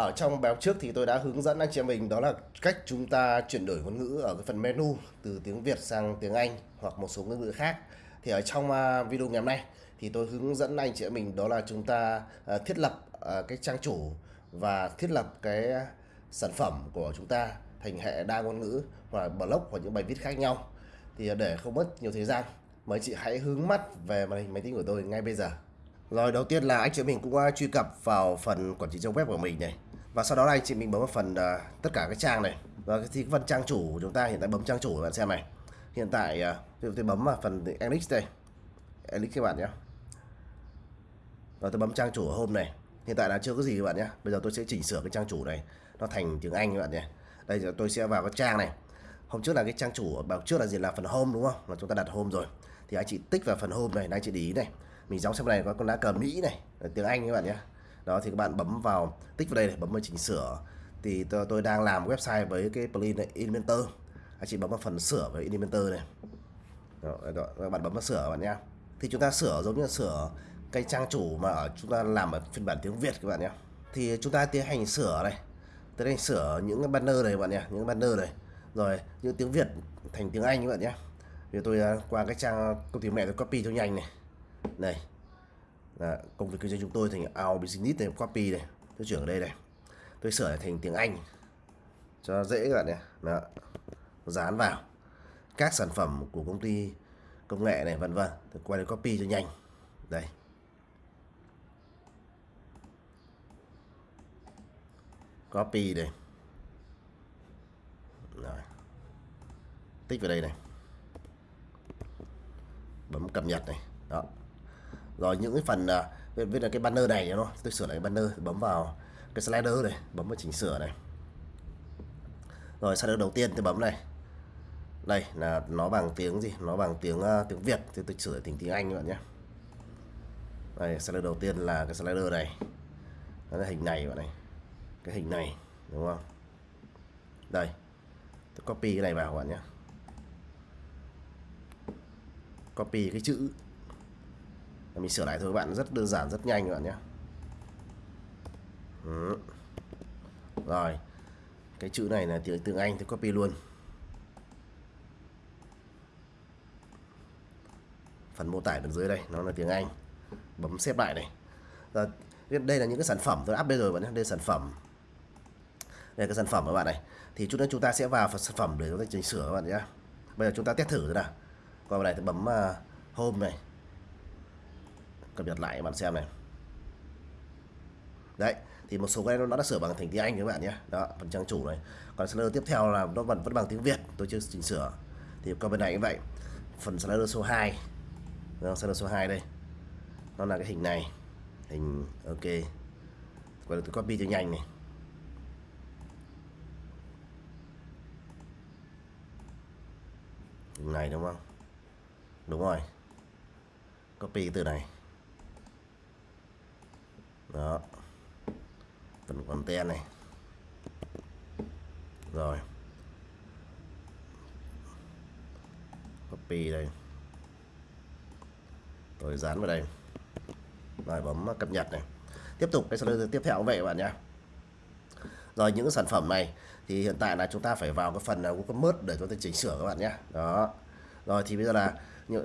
ở trong bài trước thì tôi đã hướng dẫn anh chị em mình đó là cách chúng ta chuyển đổi ngôn ngữ ở cái phần menu, từ tiếng Việt sang tiếng Anh hoặc một số ngôn ngữ khác. Thì ở trong à, video ngày hôm nay thì tôi hướng dẫn anh chị em mình đó là chúng ta à, thiết lập à, cái trang chủ và thiết lập cái sản phẩm của chúng ta thành hệ đa ngôn ngữ hoặc blog hoặc những bài viết khác nhau. Thì để không mất nhiều thời gian mời chị hãy hướng mắt về màn hình máy tính của tôi ngay bây giờ. Rồi, đầu tiên là anh chị mình cũng truy cập vào phần quản trị trang web của mình này và sau đó là anh chị mình bấm vào phần uh, tất cả các trang này. Và thì cái phần trang chủ của chúng ta hiện tại bấm trang chủ các bạn xem này. Hiện tại uh, tôi bấm vào phần Elix đây. Elix các bạn nhé. Rồi tôi bấm trang chủ hôm này. Hiện tại là chưa có gì các bạn nhé. Bây giờ tôi sẽ chỉnh sửa cái trang chủ này. Nó thành tiếng Anh các bạn nhé. Đây giờ tôi sẽ vào cái trang này. Hôm trước là cái trang chủ bảo trước là gì? Là phần home đúng không? Là chúng ta đặt home rồi. Thì anh chị tích vào phần home này anh chị để ý này. Mình giống xem này có con lá cờ Mỹ này. Tiếng Anh các bạn nhé đó thì các bạn bấm vào tích vào đây để bấm vào chỉnh sửa. Thì tôi, tôi đang làm website với cái plugin này Elementor. Anh chị bấm vào phần sửa với Elementor này. Đó, đó, các bạn bấm vào sửa bạn nhé thì chúng ta sửa giống như là sửa cái trang chủ mà ở chúng ta làm ở phiên bản tiếng Việt các bạn nhé thì chúng ta tiến hành sửa này. Tiến hành sửa những cái banner này các bạn nhé những banner này. Rồi những tiếng Việt thành tiếng Anh các bạn nhé thì tôi à, qua cái trang công ty mẹ tôi copy cho nhanh này. Này là công việc kinh doanh chúng tôi thành our business này, copy này, tôi chuyển ở đây này. Tôi sửa thành tiếng Anh cho dễ các bạn nhé. Đó. Dán vào các sản phẩm của công ty công nghệ này, vân vân. Tôi quay copy cho nhanh. Đây. Copy đây. Rồi. Tích vào đây này. Bấm cập nhật này. Đó rồi những cái phần à, uh, viết là cái banner này nó tôi sửa lại cái banner bấm vào cái slider này bấm vào chỉnh sửa này. Rồi slider đầu tiên tôi bấm này. Đây là nó bằng tiếng gì? Nó bằng tiếng uh, tiếng Việt. Thì tôi sửa thành tiếng Anh các bạn nhé. Đây slider đầu tiên là cái slider này. Nó là hình này bạn này. Cái hình này đúng không? Đây tôi copy cái này vào các bạn nhé. Copy cái chữ mình sửa lại thôi các bạn rất đơn giản rất nhanh các bạn nhé. Ừ. rồi cái chữ này là tiếng tiếng Anh thì copy luôn. Phần mô tả bên dưới đây nó là tiếng Anh. Bấm xếp lại này. Rồi đây là những cái sản phẩm tôi update rồi bạn nhé. Đây là sản phẩm. Đây là cái sản phẩm các bạn này. Thì chút nữa chúng ta sẽ vào phần sản phẩm để chúng ta chỉnh sửa các bạn nhé. Bây giờ chúng ta test thử rồi nào. Qua này thì bấm uh, home này cập nhật lại các bạn xem này. Đấy thì một số cái nó đã sửa bằng thành tiếng Anh các bạn nhé. Đó phần trang chủ này. Còn slider tiếp theo là nó vẫn vẫn bằng tiếng Việt tôi chưa chỉnh sửa. Thì qua bên này cũng vậy. Phần slider số 2 đó, slider số 2 đây. Nó là cái hình này. Hình ok. Và tôi copy cho nhanh này. Hình này đúng không? Đúng rồi. Copy từ này đó. Phần content này. Rồi. Copy đây. Rồi dán vào đây. Rồi bấm cập nhật này. Tiếp tục, cái slider tiếp theo cũng vậy các bạn nhé rồi, những sản phẩm này thì hiện tại là chúng ta phải vào cái phần à, Google mớt để chúng ta chỉnh sửa các bạn nhé đó rồi thì bây giờ là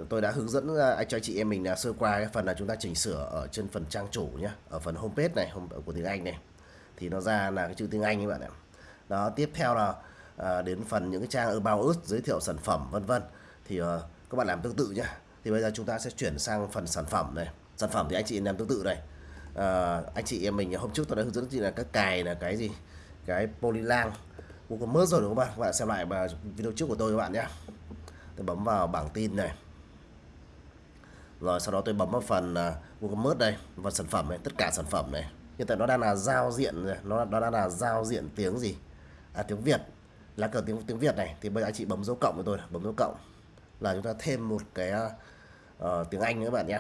tôi đã hướng dẫn à, anh cho chị em mình là sơ qua cái phần là chúng ta chỉnh sửa ở trên phần trang chủ nhé ở phần homepage này của tiếng Anh này. Thì nó ra là cái chữ tiếng Anh các bạn ạ. Đó tiếp theo là à, đến phần những cái trang about us giới thiệu sản phẩm vân vân. Thì à, các bạn làm tương tự nhá. Thì bây giờ chúng ta sẽ chuyển sang phần sản phẩm này. Sản phẩm thì anh chị làm tương tự này à, ờ, anh chị em mình hôm trước tôi đã hướng dẫn chị là các cài là cái gì? Cái polylang. Cũng có mớt rồi đúng không bạn? Các bạn xem lại video trước của tôi các bạn nhé tôi bấm vào bảng tin này. Rồi sau đó tôi bấm vào phần uh, đây và sản phẩm này tất cả sản phẩm này. Hiện tại nó đang là giao diện nó nó đang là giao diện tiếng gì? À tiếng Việt. Là cờ tiếng tiếng Việt này thì bây giờ anh chị bấm dấu cộng với tôi bấm dấu cộng. Là chúng ta thêm một cái uh, tiếng Anh nữa bạn nhé.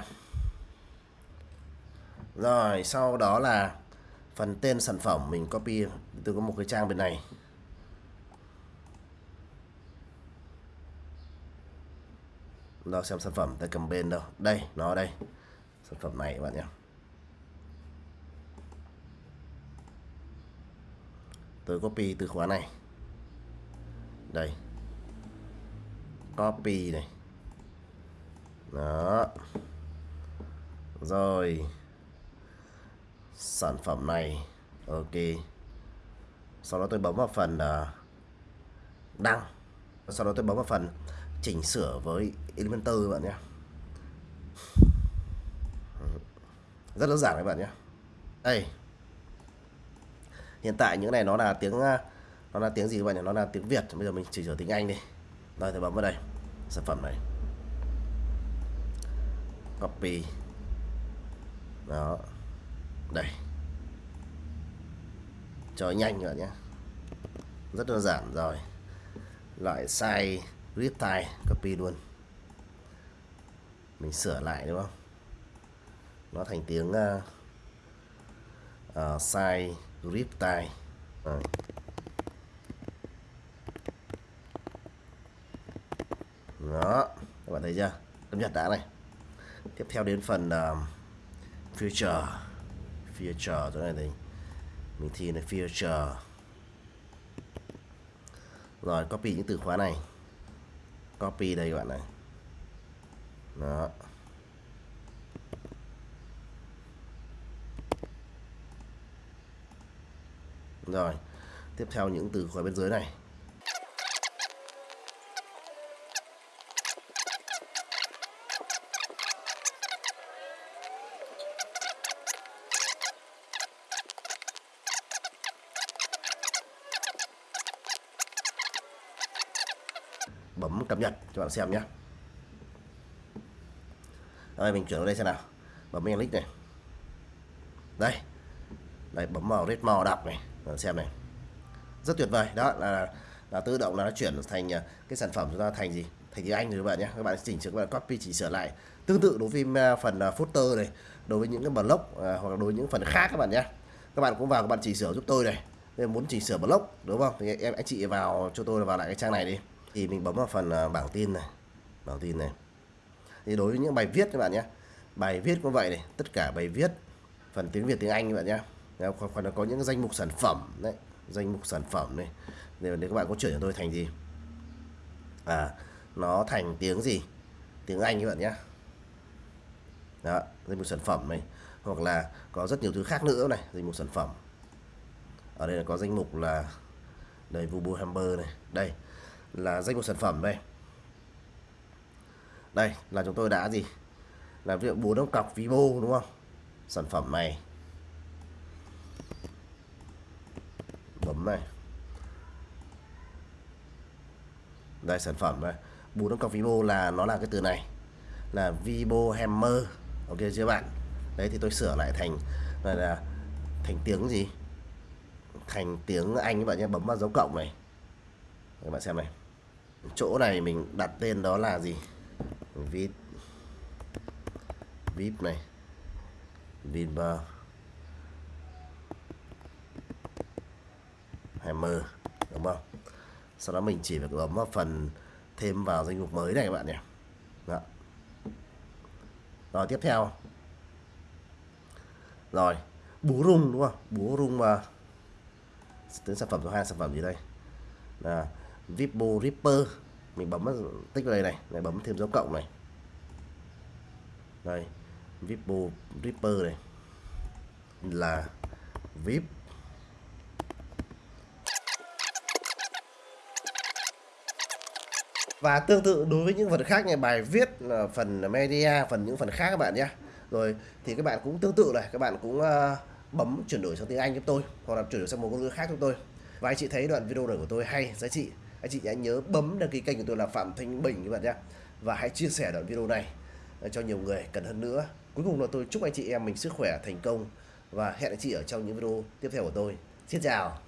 Rồi sau đó là phần tên sản phẩm mình copy từ có một cái trang bên này. Rồi xem sản phẩm tay cầm bên đâu. Đây nó đây. Sản phẩm này các bạn nhé. Tôi copy từ khóa này. Đây. Copy này. Đó. Rồi. Sản phẩm này ok. Sau đó tôi bấm vào phần uh, đăng. Sau đó tôi bấm vào phần chỉnh sửa với Elementor các bạn nhé. Rất đơn giản các bạn nhé. Đây. Hiện tại những này nó là tiếng à, nó là tiếng gì các bạn nhỉ? Nó là tiếng Việt. Bây giờ mình chỉ sửa tiếng Anh đi. Rồi thì bấm vào đây. Sản phẩm này. Copy. Đó. Đây. Cho nhanh các bạn nhé. Rất đơn giản. Rồi. Loại size riptide copy luôn. Mình sửa lại đúng không? Nó thành tiếng ờ, ờ, uh, uh, size riptide à. đó các bạn thấy chưa? Cập nhật đã này. Tiếp theo đến phần uh, future. Future chỗ này thì mình thi là future. Rồi copy những từ khóa này copy đây các bạn này. Đó. Rồi, tiếp theo những từ khóa bên dưới này. Cập nhật cho bạn xem nhé. Rồi mình chuyển vào đây xem nào. Bấm click này. Đây. Đây, bấm vào red màu đọc này bạn xem này. Rất tuyệt vời. Đó là là tự động là nó chuyển thành à, cái sản phẩm chúng ta thành gì? Thành tiếng Anh rồi các bạn nhé. Các bạn chỉnh sửa, các bạn copy, chỉnh sửa lại. Tương tự đối với à, phần à, footer này, đối với những cái blog hoặc là đối với những phần khác các bạn nhé. Các bạn cũng vào, các bạn chỉnh sửa giúp tôi này. Nếu muốn chỉnh sửa block đúng không? Thì em anh chị vào, cho tôi vào lại cái trang này đi thì mình bấm vào phần à, bảng tin này. Bảng tin này. Thì đối với những bài viết các bạn nhé. Bài viết cũng vậy này tất cả bài viết phần tiếng Việt tiếng Anh các bạn nhé. Còn, còn có những danh mục sản phẩm đấy danh mục sản phẩm này. Nếu, nếu các bạn có chuyển cho tôi thành gì? À nó thành tiếng gì? Tiếng Anh các bạn nhé. Đó danh mục sản phẩm này. Hoặc là có rất nhiều thứ khác nữa này danh mục sản phẩm. Ở đây là có danh mục là đây Vubu Hammer này. Đây là danh mục sản phẩm đây. Đây là chúng tôi đã gì? Là ví dụ bốn cọc Vivo đúng không? Sản phẩm này. Bấm này. Đây sản phẩm này. Bốn ông cọc Vivo là nó là cái từ này. Là Vivo Hammer. Ok chưa bạn? Đấy thì tôi sửa lại thành là, là thành tiếng gì? Thành tiếng Anh các bạn nhé bấm vào dấu cộng này. Các bạn xem này chỗ này mình đặt tên đó là gì? Vip vip này. Vinber hammer đúng không? Sau đó mình chỉ phải bấm vào phần thêm vào danh mục mới này các bạn nhé đó. rồi, tiếp theo. Rồi búa rung, đúng không? Búa rung mà đến sản phẩm số hai, sản phẩm gì đây? Là Vipo Ripper. Mình bấm tích vào đây này này bấm thêm dấu cộng này. Đây Vipo Ripper này là VIP. Và tương tự đối với những phần khác như bài viết ờ, phần media phần những phần khác các bạn nhé. Rồi thì các bạn cũng tương tự này các bạn cũng uh, bấm chuyển đổi sang tiếng Anh giúp tôi hoặc là chuyển đổi sang một ngôn ngữ khác giúp tôi. Và anh chị thấy đoạn video này của tôi hay giá trị anh chị hãy nhớ bấm đăng ký kênh của tôi là Phạm Thanh Bình các bạn nhé. Và hãy chia sẻ đoạn video này ờ, cho nhiều người cần hơn nữa. Cuối cùng là tôi chúc anh chị em mình sức khỏe thành công. Và hẹn anh chị ở trong những video tiếp theo của tôi. Xin chào.